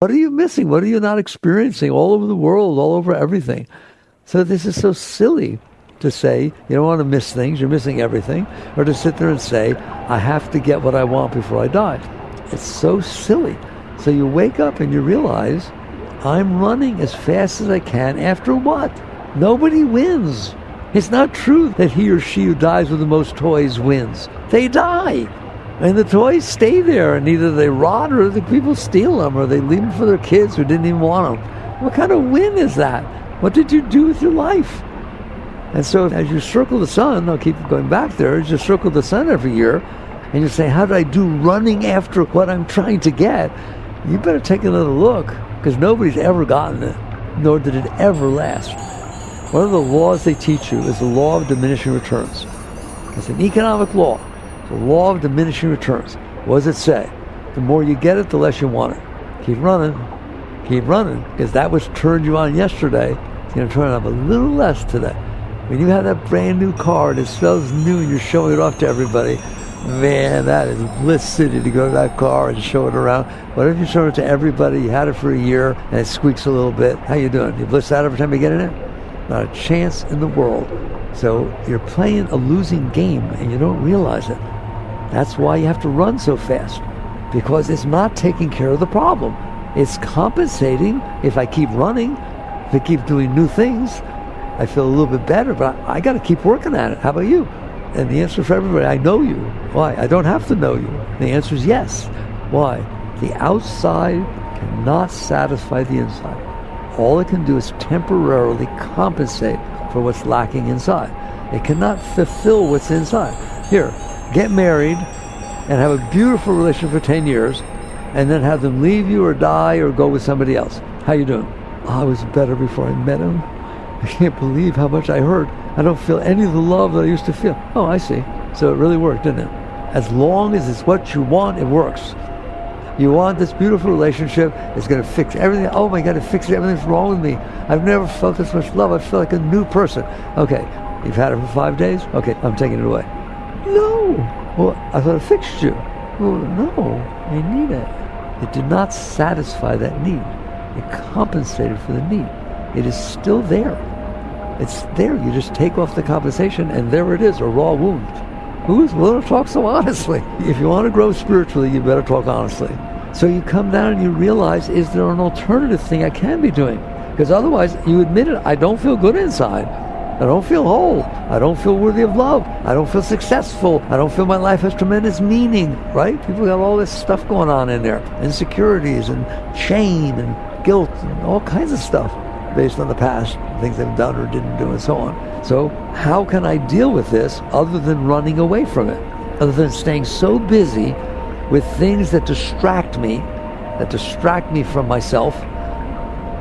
What are you missing? What are you not experiencing all over the world, all over everything? So this is so silly to say you don't want to miss things, you're missing everything, or to sit there and say, I have to get what I want before I die. It's so silly. So you wake up and you realize, I'm running as fast as I can after what? Nobody wins. It's not true that he or she who dies with the most toys wins. They die. And the toys stay there, and either they rot or the people steal them, or they leave them for their kids who didn't even want them. What kind of win is that? What did you do with your life? And so as you circle the sun, I'll keep going back there, as you circle the sun every year, and you say, how did I do running after what I'm trying to get? You better take another look, because nobody's ever gotten it, nor did it ever last. One of the laws they teach you is the law of diminishing returns. It's an economic law, the law of diminishing returns. What does it say? The more you get it, the less you want it. Keep running, keep running, because that which turned you on yesterday is going to turn on a little less today. When you have that brand new car and it smells new and you're showing it off to everybody, man, that is bliss city to go to that car and show it around. What if you show it to everybody? You had it for a year and it squeaks a little bit. How you doing? You bliss out every time you get in it? Not a chance in the world. So you're playing a losing game and you don't realize it. That's why you have to run so fast because it's not taking care of the problem. It's compensating if I keep running, if I keep doing new things, I feel a little bit better, but I, got to keep working at it. How about you? And the answer for everybody, I know you. Why? I don't have to know you. The answer is yes. Why? The outside cannot satisfy the inside. All it can do is temporarily compensate for what's lacking inside. It cannot fulfill what's inside. Here, get married and have a beautiful relationship for 10 years and then have them leave you or die or go with somebody else. How you doing? I was better before I met him. I can't believe how much I hurt. I don't feel any of the love that I used to feel. Oh, I see. So it really worked, didn't it? As long as it's what you want, it works. You want this beautiful relationship. It's going to fix everything. Oh my God, it fixes everything's wrong with me. I've never felt this much love. I feel like a new person. Okay, you've had it for five days. Okay, I'm taking it away. No. Well, I thought it fixed you. Well, no, you need it. It did not satisfy that need. It compensated for the need. It is still there. It's there. You just take off the compensation, and there it is, a raw wound. Who is willing to talk so honestly? If you want to grow spiritually, you better talk honestly. So you come down and you realize, is there an alternative thing I can be doing? Because otherwise, you admit it, I don't feel good inside. I don't feel whole. I don't feel worthy of love. I don't feel successful. I don't feel my life has tremendous meaning, right? People have all this stuff going on in there insecurities and shame and guilt and all kinds of stuff based on the past, things they've done or didn't do, and so on. So, how can I deal with this other than running away from it? Other than staying so busy with things that distract me, that distract me from myself,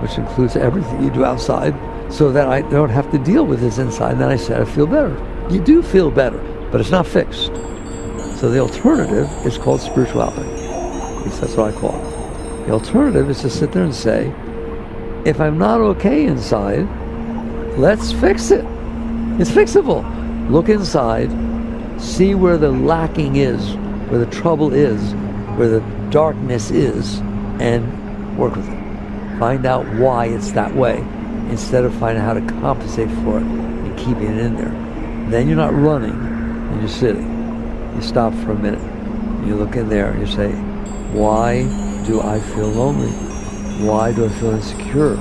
which includes everything you do outside, so that I don't have to deal with this inside. And then I said, I feel better. You do feel better, but it's not fixed. So the alternative is called spirituality. At least that's what I call it. The alternative is to sit there and say, if I'm not okay inside, let's fix it. It's fixable. Look inside, see where the lacking is, where the trouble is, where the darkness is, and work with it. Find out why it's that way instead of finding how to compensate for it and keeping it in there. Then you're not running and you're sitting. You stop for a minute. You look in there and you say, why do I feel lonely? Why do I feel insecure?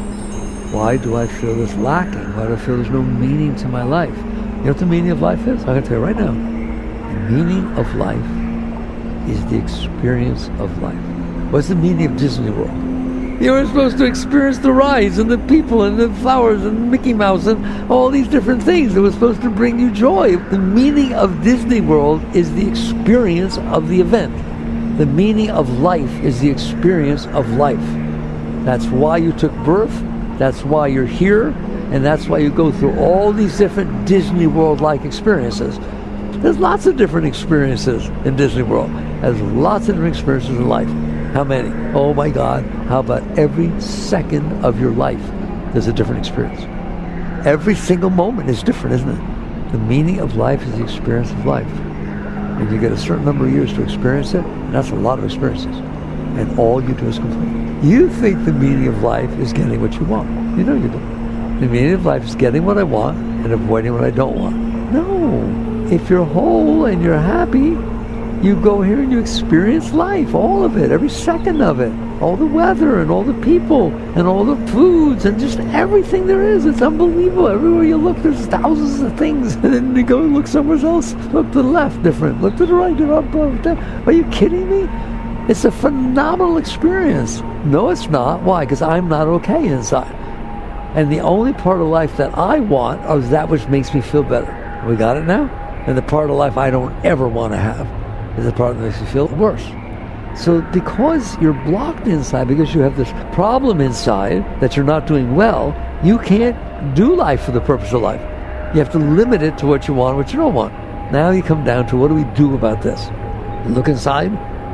Why do I feel this lacking? Why do I feel there's no meaning to my life? You know what the meaning of life is? I'm going to tell you right now. The meaning of life is the experience of life. What's the meaning of Disney World? You were supposed to experience the rides and the people and the flowers and Mickey Mouse and all these different things that was supposed to bring you joy. The meaning of Disney World is the experience of the event. The meaning of life is the experience of life. That's why you took birth. That's why you're here. And that's why you go through all these different Disney World like experiences. There's lots of different experiences in Disney World. There's lots of different experiences in life. How many? Oh my God. How about every second of your life? There's a different experience. Every single moment is different, isn't it? The meaning of life is the experience of life. And you get a certain number of years to experience it, and that's a lot of experiences. and all you do is complain. You think the meaning of life is getting what you want. You know you do. The meaning of life is getting what I want and avoiding what I don't want. No. If you're whole and you're happy, you go here and you experience life, all of it, every second of it, all the weather and all the people and all the foods and just everything there is. It's unbelievable. Everywhere you look, there's thousands of things. And then you go and look somewhere else. Look to the left, different. Look to the right, different. Are you kidding me? It's a phenomenal experience. No, it's not. Why? Because I'm not okay inside. And the only part of life that I want is that which makes me feel better. We got it now? And the part of life I don't ever want to have is the part that makes you feel worse. So because you're blocked inside, because you have this problem inside that you're not doing well, you can't do life for the purpose of life. You have to limit it to what you want, what you don't want. Now you come down to what do we do about this? Look inside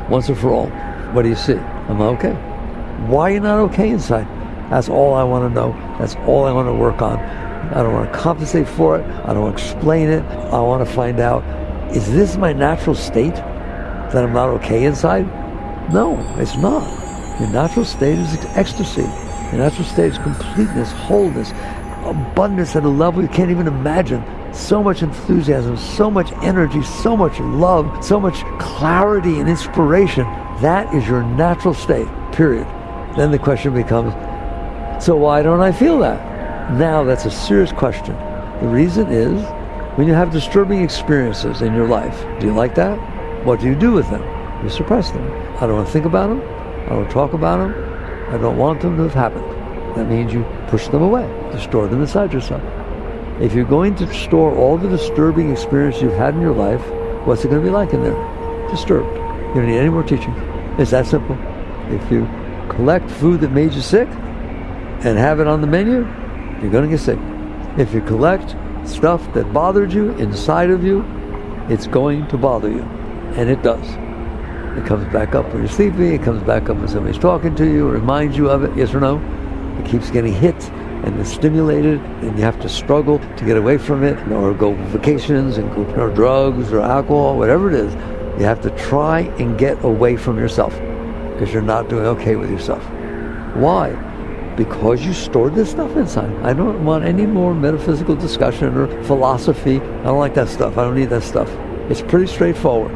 once and for all. What do you see? Am I okay? Why are you not okay inside? That's all I want to know. That's all I want to work on. I don't want to compensate for it. I don't want to explain it. I want to find out, is this my natural state? That I'm not okay inside? No, it's not. Your natural state is ecstasy. Your natural state is completeness, wholeness, abundance at a level you can't even imagine. So much enthusiasm, so much energy, so much love, so much clarity and inspiration. That is your natural state, period. Then the question becomes, so why don't I feel that? Now that's a serious question. The reason is when you have disturbing experiences in your life. Do you like that? What do you do with them? You suppress them. I don't want to think about them. I don't talk about them. I don't want them to have happened. That means you push them away. You store them inside yourself. If you're going to store all the disturbing experience you've had in your life, what's it going to be like in there? Disturbed. You don't need any more teaching. It's that simple. If you collect food that made you sick and have it on the menu, you're going to get sick. If you collect stuff that bothered you inside of you, it's going to bother you. And it does. It comes back up when you're sleeping, it comes back up when somebody's talking to you, reminds you of it, yes or no? It keeps getting hit and it's stimulated, and you have to struggle to get away from it, or go vacations and go or drugs or alcohol, whatever it is. You have to try and get away from yourself because you're not doing okay with yourself. Why? Because you stored this stuff inside. I don't want any more metaphysical discussion or philosophy. I don't like that stuff. I don't need that stuff. It's pretty straightforward.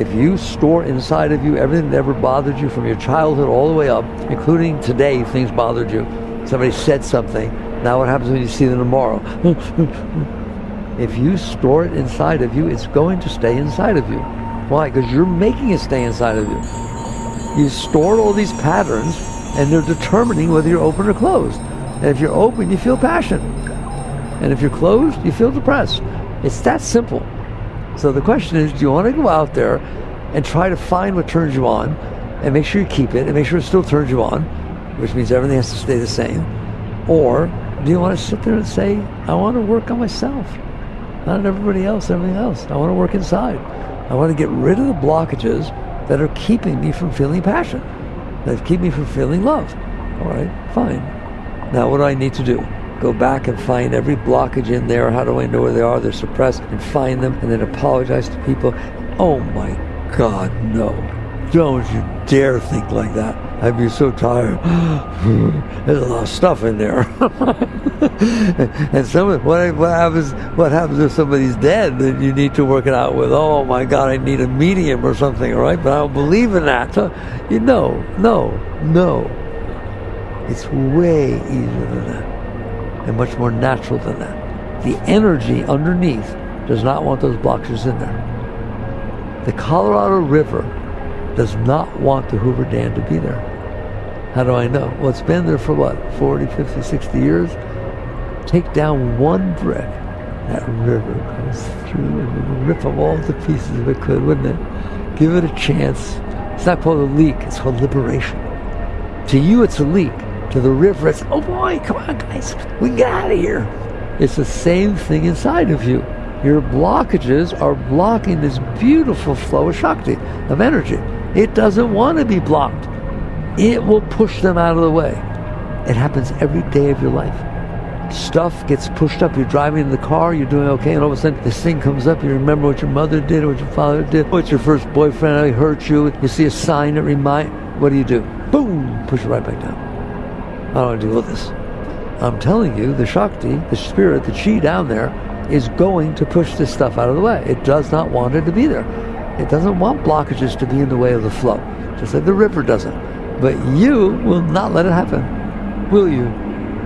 If you store inside of you everything that ever bothered you from your childhood all the way up, including today, things bothered you. Somebody said something. Now what happens when you see them tomorrow? if you store it inside of you, it's going to stay inside of you. Why? Because you're making it stay inside of you. You stored all these patterns and they're determining whether you're open or closed. And if you're open, you feel passion. And if you're closed, you feel depressed. It's that simple. So the question is, do you want to go out there and try to find what turns you on and make sure you keep it and make sure it still turns you on, which means everything has to stay the same? Or do you want to sit there and say, I want to work on myself, not on everybody else, everything else. I want to work inside. I want to get rid of the blockages that are keeping me from feeling passion, that keep me from feeling love. All right, fine. Now what do I need to do? Go back and find every blockage in there. How do I know where they are? They're suppressed and find them and then apologize to people. Oh my God, no. Don't you dare think like that. I'd be so tired. There's a lot of stuff in there. and some what, what happens what happens if somebody's dead then you need to work it out with oh my god I need a medium or something right but I don't believe in that so you know no no it's way easier than that and much more natural than that. The energy underneath does not want those blockages in there. The Colorado River does not want the Hoover Dam to be there. How do I know? Well, it's been there for what, 40, 50, 60 years? Take down one brick, that river goes through and rip up all the pieces if it could, wouldn't it? Give it a chance. It's not called a leak, it's called liberation. To you, it's a leak to the river. It's, oh boy, come on, guys, we can get out of here. It's the same thing inside of you. Your blockages are blocking this beautiful flow of Shakti, of energy. It doesn't want to be blocked. It will push them out of the way. It happens every day of your life. Stuff gets pushed up. You're driving in the car, you're doing okay, and all of a sudden this thing comes up. You remember what your mother did, what your father did, what your first boyfriend hurt you. You see a sign that remind what do you do? Boom, push it right back down. I don't want to deal with this. I'm telling you, the Shakti, the spirit, the chi down there, is going to push this stuff out of the way. It does not want it to be there. It doesn't want blockages to be in the way of the flow, just like the river doesn't. But you will not let it happen, will you?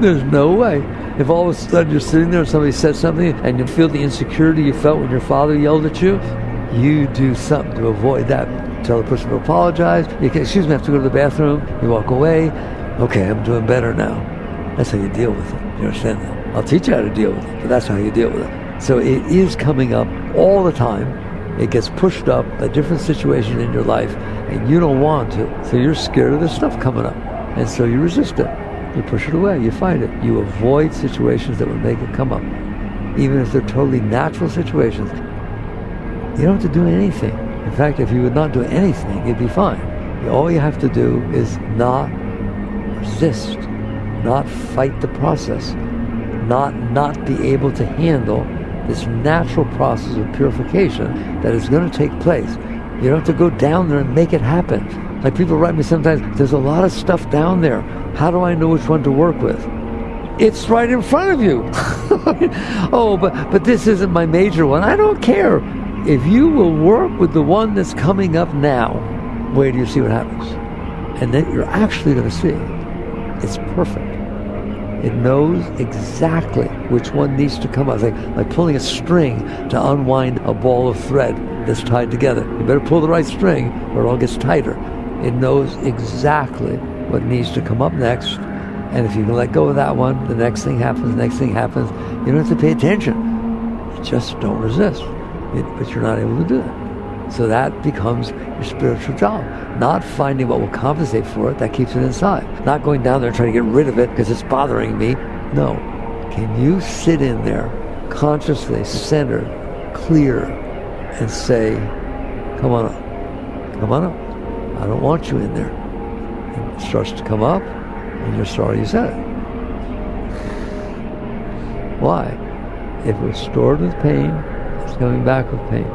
There's no way. If all of a sudden you're sitting there and somebody says something and you feel the insecurity you felt when your father yelled at you, you do something to avoid that. Tell the person to apologize. You can, excuse me, I have to go to the bathroom. You walk away. Okay, I'm doing better now. That's how you deal with it. You understand that? I'll teach you how to deal with it, but that's how you deal with it. So it is coming up all the time. It gets pushed up a different situation in your life, and you don't want to. So you're scared of this stuff coming up, and so you resist it. You push it away. You fight it. You avoid situations that would make it come up, even if they're totally natural situations. You don't have to do anything. In fact, if you would not do anything, you'd be fine. All you have to do is not resist, not fight the process, not not be able to handle this natural process of purification that is going to take place. You don't have to go down there and make it happen. Like people write me sometimes, there's a lot of stuff down there. How do I know which one to work with? It's right in front of you. oh, but but this isn't my major one. I don't care. If you will work with the one that's coming up now, wait till you see what happens. And then you're actually going to see it's perfect. It knows exactly which one needs to come out. It's like, like pulling a string to unwind a ball of thread that's tied together. You better pull the right string or it all gets tighter. It knows exactly what needs to come up next. And if you can let go of that one, the next thing happens, the next thing happens. You don't have to pay attention. You just don't resist. It, but you're not able to do that. So that becomes your spiritual job. Not finding what will compensate for it, that keeps it inside. Not going down there trying to get rid of it because it's bothering me. No. Can you sit in there consciously, centered, clear, and say, come on up. Come on up. I don't want you in there. And it starts to come up, and you're sorry you said it. Why? If it was stored with pain, it's coming back with pain.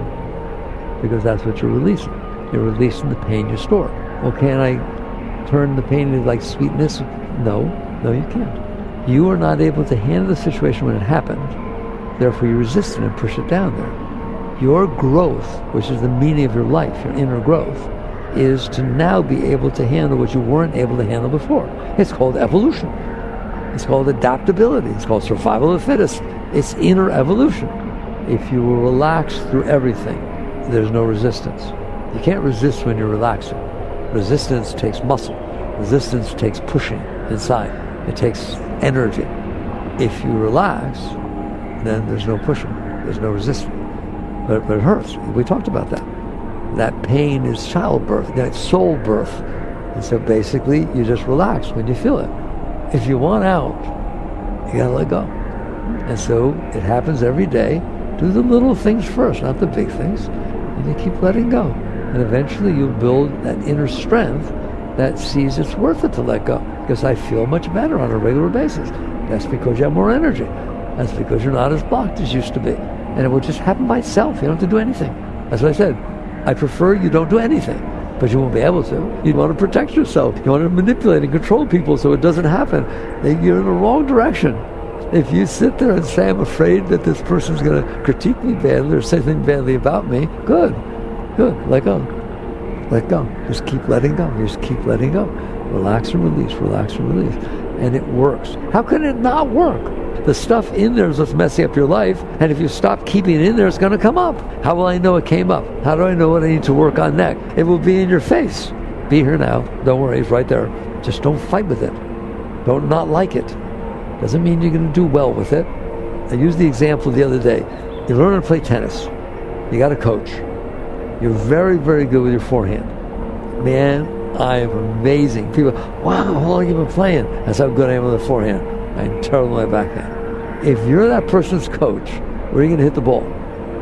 Because that's what you're releasing. You're releasing the pain you store. Well, can I turn the pain into like sweetness? No, no, you can't. You are not able to handle the situation when it happened. Therefore, you resist it and push it down there. Your growth, which is the meaning of your life, your inner growth, is to now be able to handle what you weren't able to handle before. It's called evolution. It's called adaptability. It's called survival of the fittest. It's inner evolution. If you will relax through everything, there's no resistance. You can't resist when you're relaxing. Resistance takes muscle. Resistance takes pushing inside. It takes energy. If you relax, then there's no pushing. There's no resistance. But, but it hurts. We talked about that. That pain is childbirth. That's soul birth. And so basically, you just relax when you feel it. If you want out, you gotta let go. And so it happens every day. Do the little things first, not the big things. And you keep letting go. And eventually you'll build that inner strength that sees it's worth it to let go. Because I feel much better on a regular basis. That's because you have more energy. That's because you're not as blocked as you used to be. And it will just happen by itself. You don't have to do anything. That's what I said. I prefer you don't do anything. But you won't be able to. You want to protect yourself. You want to manipulate and control people so it doesn't happen. You're in the wrong direction. If you sit there and say, I'm afraid that this person's going to critique me badly or say something badly about me, good. Good. Let go. Let go. Just keep letting go. Just keep letting go. Relax and release. Relax and release. And it works. How can it not work? The stuff in there is what's messing up your life. And if you stop keeping it in there, it's going to come up. How will I know it came up? How do I know what I need to work on next? It will be in your face. Be here now. Don't worry. It's right there. Just don't fight with it. Don't not like it. Doesn't mean you're going to do well with it. I used the example the other day. You learn to play tennis. You got a coach. You're very, very good with your forehand. Man, I am amazing. People, wow, how long have you been playing? That's how good I am with the forehand. I'm terrible with my backhand. If you're that person's coach, where are you going to hit the ball?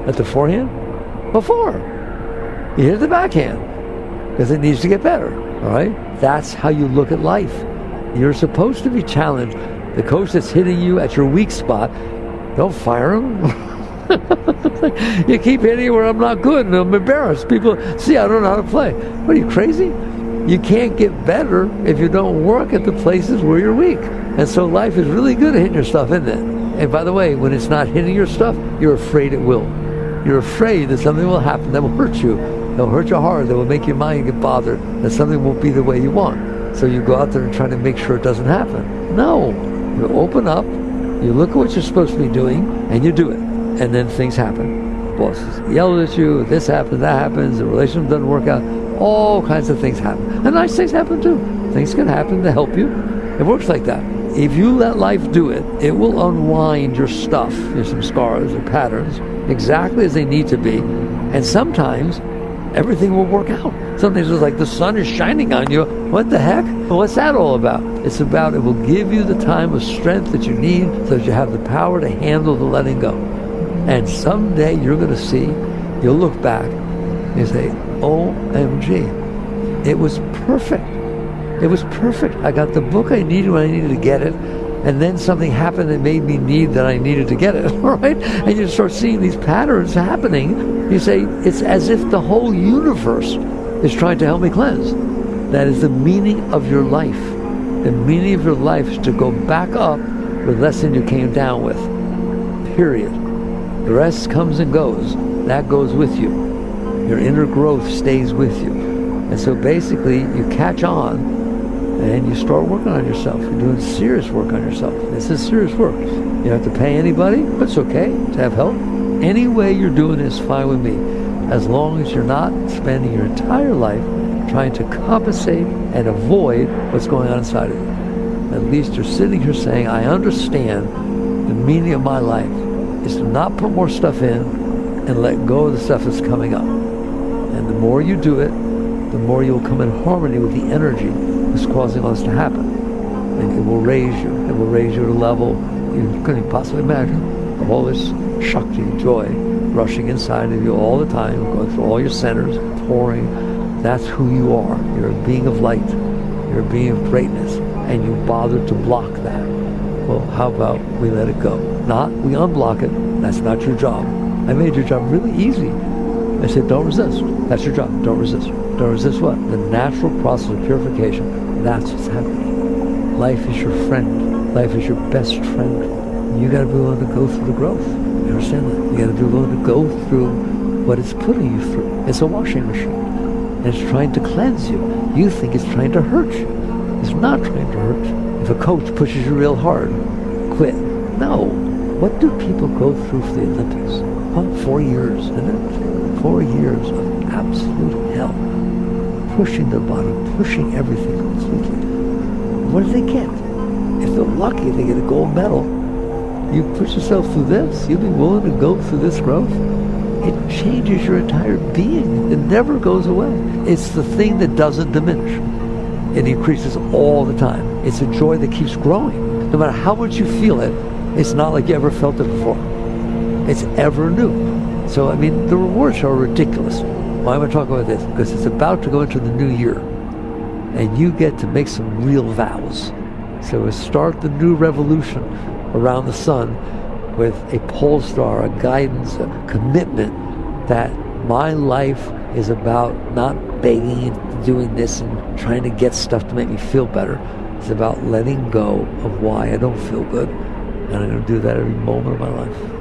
At the forehand? Before. You hit the backhand because it needs to get better. All right? That's how you look at life. You're supposed to be challenged. The coach that's hitting you at your weak spot, don't fire him. you keep hitting where I'm not good and I'm embarrassed. People see I don't know how to play. What are you crazy? you can't get better if you don't work at the places where you're weak. And so life is really good at hitting your stuff, isn't it? And by the way, when it's not hitting your stuff, you're afraid it will. You're afraid that something will happen that will hurt you. It'll hurt your heart. That will make your mind get bothered. That something won't be the way you want. So you go out there and try to make sure it doesn't happen. No. You open up, you look at what you're supposed to be doing, and you do it. And then things happen. Bosses yell at you, this happens, that happens, the relationship doesn't work out. All kinds of things happen. And nice things happen too. Things can happen to help you. It works like that. If you let life do it, it will unwind your stuff, your samskaras or patterns, exactly as they need to be. And sometimes everything will work out. Sometimes it's like the sun is shining on you. What the heck? What's that all about? It's about it will give you the time of strength that you need so that you have the power to handle the letting go. And someday you're going to see, you'll look back and say, OMG, it was perfect. It was perfect. I got the book I needed when I needed to get it and then something happened that made me need that I needed to get it, right? And you start seeing these patterns happening. You say, it's as if the whole universe is trying to help me cleanse. That is the meaning of your life. The meaning of your life is to go back up with less than you came down with. Period. The rest comes and goes. That goes with you. Your inner growth stays with you. And so basically, you catch on and you start working on yourself. You're doing serious work on yourself. This is serious work. You don't have to pay anybody, but it's okay to have help. Any way you're doing is fine with me, as long as you're not spending your entire life trying to compensate and avoid what's going on inside of you. At least you're sitting here saying, I understand the meaning of my life is to not put more stuff in and let go of the stuff that's coming up. And the more you do it, the more you'll come in harmony with the energy that's causing this to happen. And it will raise you. It will raise you to a level you couldn't possibly imagine all this shakti, joy, rushing inside of you all the time, going through all your centers, pouring. That's who you are. You're a being of light. You're a being of greatness. And you bother to block that. Well, how about we let it go? Not we unblock it. That's not your job. I made your job really easy. I said, don't resist. That's your job. Don't resist. Don't resist what? The natural process of purification. That's what's happening. Life is your friend. Life is your best friend. You got to be willing to go through the growth. You understand that? You got to be willing to go through what it's putting you through. It's a washing machine. And it's trying to cleanse you. You think it's trying to hurt you. It's not trying to hurt you. If a coach pushes you real hard, quit. No. What do people go through for the Olympics? Four years, isn't it? Four years of absolute hell pushing the bottom, pushing everything completely. What do they get? If they're lucky, they get a gold medal. You push yourself through this, you'll be willing to go through this growth. It changes your entire being. It never goes away. It's the thing that doesn't diminish. It increases all the time. It's a joy that keeps growing. No matter how much you feel it, it's not like you ever felt it before. It's ever new. So, I mean, the rewards are ridiculous. Why am I talking about this? Because it's about to go into the new year. And you get to make some real vows. So start the new revolution around the sun with a pole star, a guidance, a commitment that my life is about not begging and doing this and trying to get stuff to make me feel better. It's about letting go of why I don't feel good. And I'm going to do that every moment of my life.